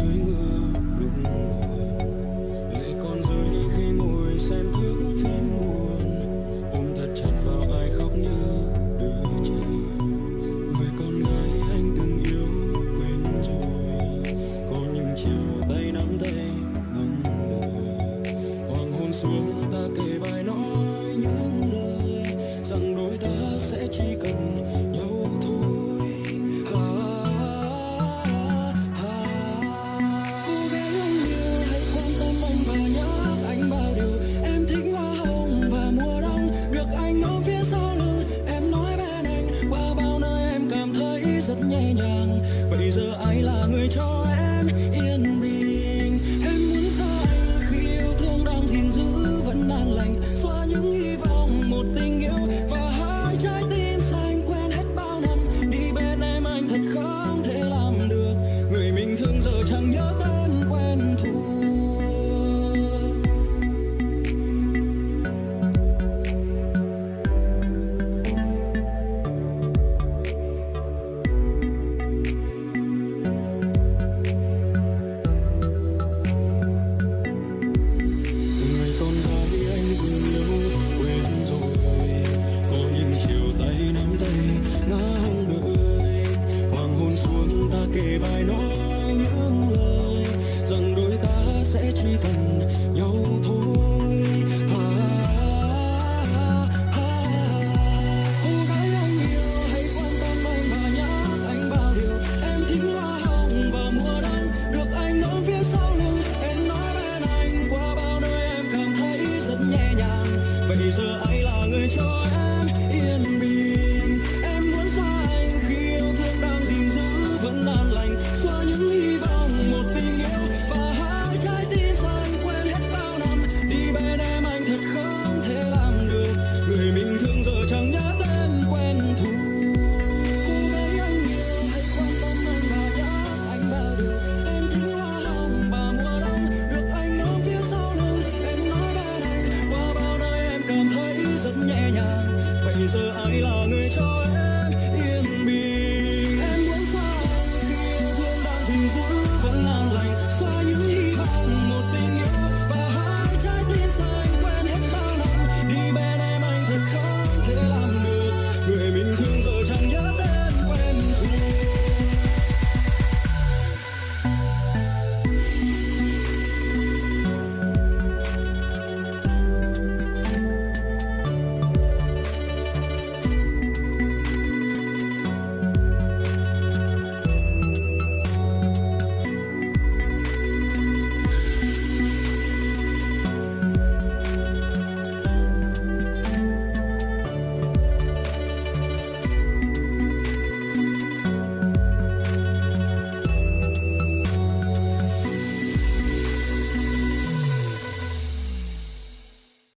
to dàng vậy giờ ai là người cho em yên bình? Em muốn xa anh khi yêu thương đang gìn giữ, vẫn an lành. Xóa những hy vọng, một tình yêu và hai trái tim xanh quen hết bao năm. Đi bên em anh thật khó 有 ai là người cho em?